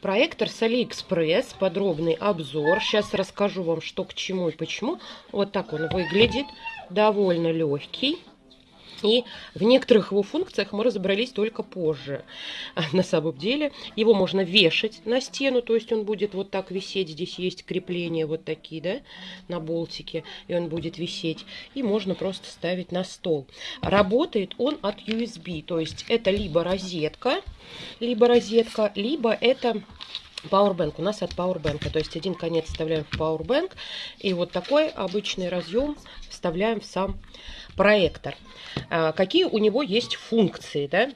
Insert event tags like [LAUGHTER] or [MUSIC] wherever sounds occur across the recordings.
Проектор с Алиэкспресс, подробный обзор. Сейчас расскажу вам, что к чему и почему. Вот так он выглядит, довольно легкий. И в некоторых его функциях мы разобрались только позже. [LAUGHS] На самом деле его можно вешать на стену, то есть он будет вот так висеть. Здесь есть крепления вот такие, да, на болтике, и он будет висеть. И можно просто ставить на стол. Работает он от USB, то есть это либо розетка, либо розетка, либо это Powerbank у нас от Powerbank. То есть один конец вставляем в Powerbank. И вот такой обычный разъем вставляем в сам проектор. А, какие у него есть функции, да?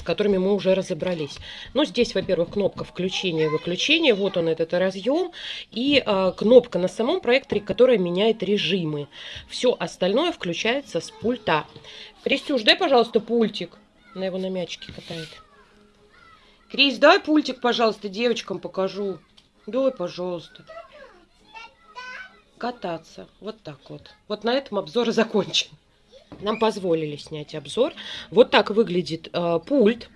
с которыми мы уже разобрались. Ну, здесь, во-первых, кнопка включения-выключения. Вот он, этот разъем. И э, кнопка на самом проекторе, которая меняет режимы. Все остальное включается с пульта. Крестюш, дай, пожалуйста, пультик. Она его на мячике катает. Крис, дай пультик, пожалуйста, девочкам покажу. Дай, пожалуйста. Кататься. Вот так вот. Вот на этом обзор закончен. Нам позволили снять обзор. Вот так выглядит э, пульт.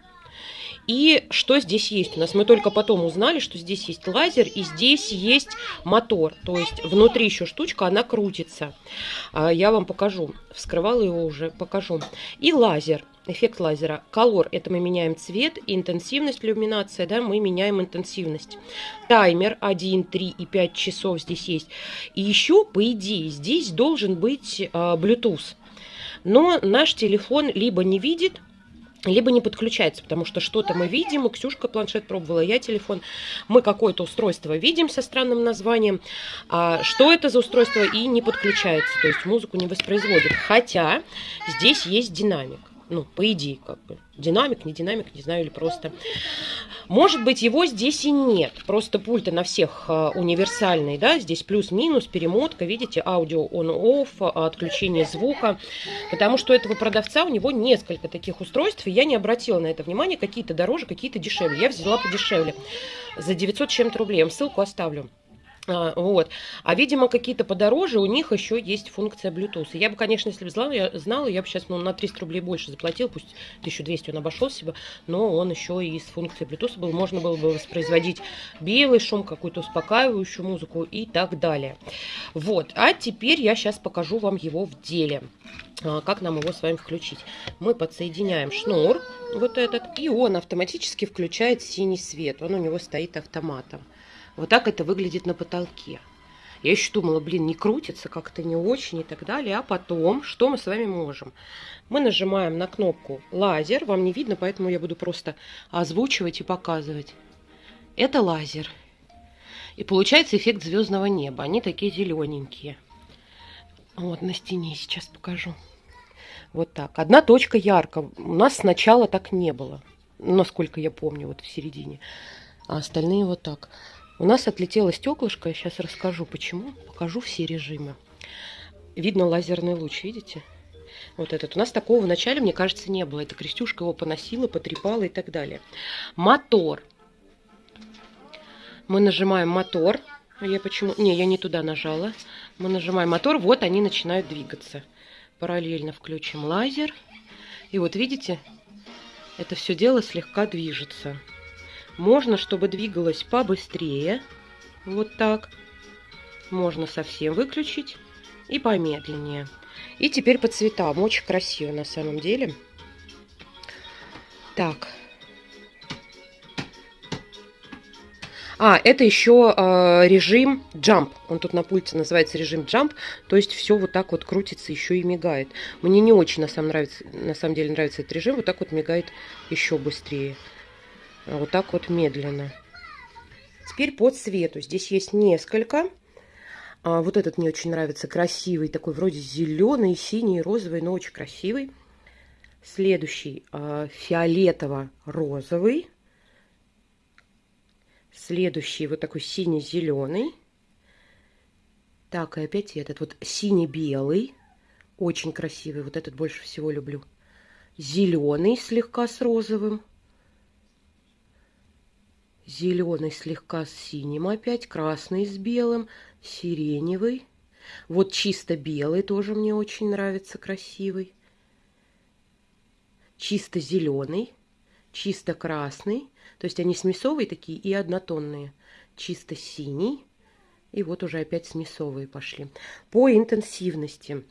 И что здесь есть у нас? Мы только потом узнали, что здесь есть лазер и здесь есть мотор. То есть внутри еще штучка, она крутится. А, я вам покажу. Вскрывала его уже, покажу. И лазер эффект лазера. Color – это мы меняем цвет, интенсивность иллюминация, да, мы меняем интенсивность. Таймер 1, 3 и 5 часов здесь есть. И еще, по идее, здесь должен быть э, Bluetooth. Но наш телефон либо не видит, либо не подключается, потому что что-то мы видим, Ксюшка планшет пробовала, я телефон, мы какое-то устройство видим со странным названием, а что это за устройство? И не подключается, то есть музыку не воспроизводит, хотя здесь есть динамик. Ну, по идее, как бы. Динамик, не динамик, не знаю, или просто. Может быть, его здесь и нет. Просто пульты на всех э, универсальный, да, здесь плюс-минус, перемотка, видите, аудио on-off, отключение звука. Потому что у этого продавца у него несколько таких устройств, и я не обратила на это внимание, какие-то дороже, какие-то дешевле. Я взяла подешевле, за 900 чем-то рублей. Я вам ссылку оставлю. А, вот. А, видимо, какие-то подороже, у них еще есть функция Bluetooth. Я бы, конечно, если бы знала, я, знала, я бы сейчас ну, на 300 рублей больше заплатил, пусть 1200 он обошел себя, но он еще и с функцией Bluetooth был. Можно было бы воспроизводить белый шум, какую-то успокаивающую музыку и так далее. Вот. А теперь я сейчас покажу вам его в деле. А, как нам его с вами включить? Мы подсоединяем шнур, вот этот, и он автоматически включает синий свет. Он у него стоит автоматом. Вот так это выглядит на потолке. Я еще думала, блин, не крутится, как-то не очень и так далее. А потом, что мы с вами можем? Мы нажимаем на кнопку лазер. Вам не видно, поэтому я буду просто озвучивать и показывать. Это лазер. И получается эффект звездного неба. Они такие зелененькие. Вот на стене сейчас покажу. Вот так. Одна точка ярко. У нас сначала так не было. Насколько я помню, вот в середине. А остальные вот так. У нас отлетело стеклышко, я сейчас расскажу почему, покажу все режимы. Видно лазерный луч, видите? Вот этот. У нас такого в начале, мне кажется, не было. Это Крестюшка его поносила, потрепала и так далее. Мотор. Мы нажимаем мотор. Я почему... Не, я не туда нажала. Мы нажимаем мотор, вот они начинают двигаться. Параллельно включим лазер. И вот видите, это все дело слегка движется. Можно, чтобы двигалось побыстрее. Вот так. Можно совсем выключить и помедленнее. И теперь по цветам. Очень красиво на самом деле. Так. А, это еще э, режим jump. Он тут на пульте называется режим jump. То есть все вот так вот крутится, еще и мигает. Мне не очень на самом, нравится, на самом деле нравится этот режим. Вот так вот мигает еще быстрее. Вот так вот медленно. Теперь по цвету. Здесь есть несколько. А, вот этот мне очень нравится. Красивый. Такой вроде зеленый, синий, розовый, но очень красивый. Следующий а, фиолетово-розовый. Следующий вот такой синий-зеленый. Так, и опять этот вот синий-белый. Очень красивый. Вот этот больше всего люблю. Зеленый слегка с розовым зеленый слегка с синим опять, красный с белым, сиреневый. Вот чисто белый тоже мне очень нравится, красивый. Чисто зеленый, чисто красный, То есть они смесовые такие и однотонные. Чисто синий. И вот уже опять смесовые пошли. По интенсивности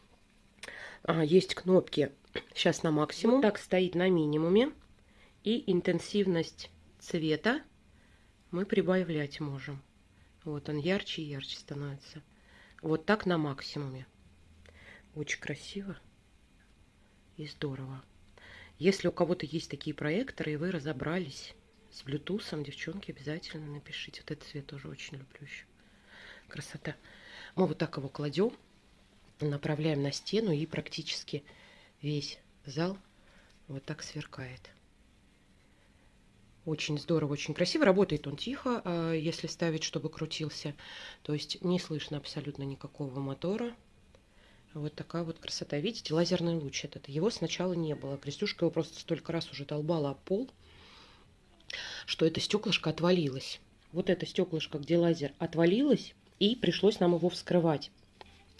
а, есть кнопки сейчас на максимум. так стоит на минимуме. И интенсивность цвета мы прибавлять можем. Вот он ярче и ярче становится. Вот так на максимуме. Очень красиво и здорово. Если у кого-то есть такие проекторы, и вы разобрались с Bluetooth, девчонки, обязательно напишите. Вот этот цвет тоже очень люблю еще. Красота. Мы вот так его кладем, направляем на стену, и практически весь зал вот так сверкает. Очень здорово, очень красиво. Работает он тихо, а, если ставить, чтобы крутился. То есть не слышно абсолютно никакого мотора. Вот такая вот красота. Видите, лазерный луч этот. Его сначала не было. Крестюшка его просто столько раз уже долбала об пол, что это стеклышко отвалилось. Вот это стеклышко, где лазер отвалилось, и пришлось нам его вскрывать.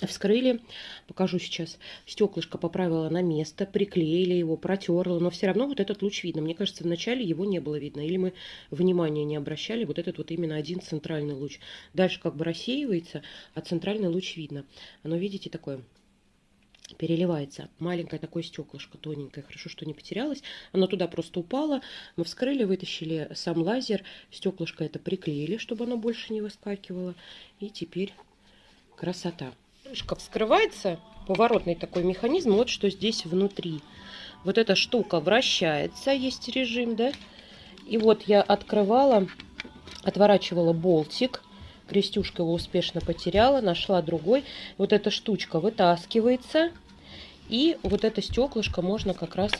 Вскрыли, покажу сейчас, стеклышко поправила на место, приклеили его, протерла, но все равно вот этот луч видно. Мне кажется, вначале его не было видно, или мы внимания не обращали, вот этот вот именно один центральный луч. Дальше как бы рассеивается, а центральный луч видно. Оно, видите, такое переливается. Маленькое такое стеклышко, тоненькое. Хорошо, что не потерялось. Оно туда просто упало. Мы вскрыли, вытащили сам лазер. Стеклышко это приклеили, чтобы оно больше не выскакивало. И теперь красота. Крышка вскрывается. Поворотный такой механизм. Вот что здесь внутри. Вот эта штука вращается. Есть режим, да? И вот я открывала, отворачивала болтик Крестюшка его успешно потеряла, нашла другой. Вот эта штучка вытаскивается. И вот это стеклышко можно как раз,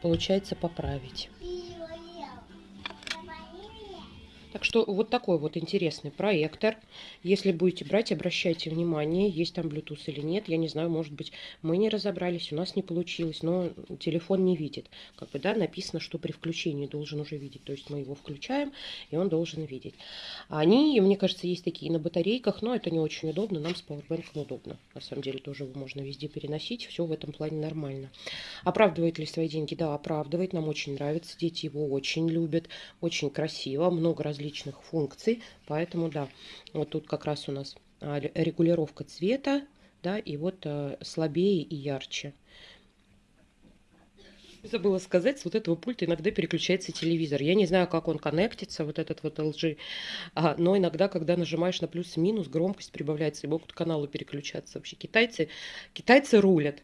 получается, поправить. Так что вот такой вот интересный проектор. Если будете брать, обращайте внимание, есть там Bluetooth или нет. Я не знаю, может быть, мы не разобрались, у нас не получилось, но телефон не видит. Как бы, да, написано, что при включении должен уже видеть. То есть мы его включаем, и он должен видеть. Они, мне кажется, есть такие на батарейках, но это не очень удобно. Нам с пауэрбэнком удобно. На самом деле тоже его можно везде переносить. Все в этом плане нормально. Оправдывает ли свои деньги? Да, оправдывает. Нам очень нравится. Дети его очень любят. Очень красиво. Много раз различных функций. Поэтому, да, вот тут как раз у нас а, регулировка цвета, да, и вот э, слабее и ярче. Забыла сказать, с вот этого пульта иногда переключается телевизор. Я не знаю, как он коннектится, вот этот вот LG, а, но иногда, когда нажимаешь на плюс-минус, громкость прибавляется, и могут каналы переключаться. Вообще китайцы, китайцы рулят.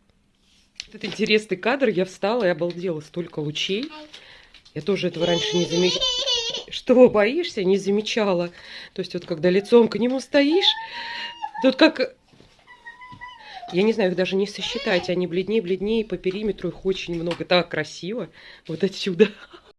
Этот интересный кадр, я встала и обалдела, столько лучей. Я тоже этого раньше не замечала. Что, боишься? Не замечала. То есть вот когда лицом к нему стоишь, тут как... Я не знаю, их даже не сосчитать. Они бледнее, бледнее, по периметру их очень много. Так красиво. Вот отсюда.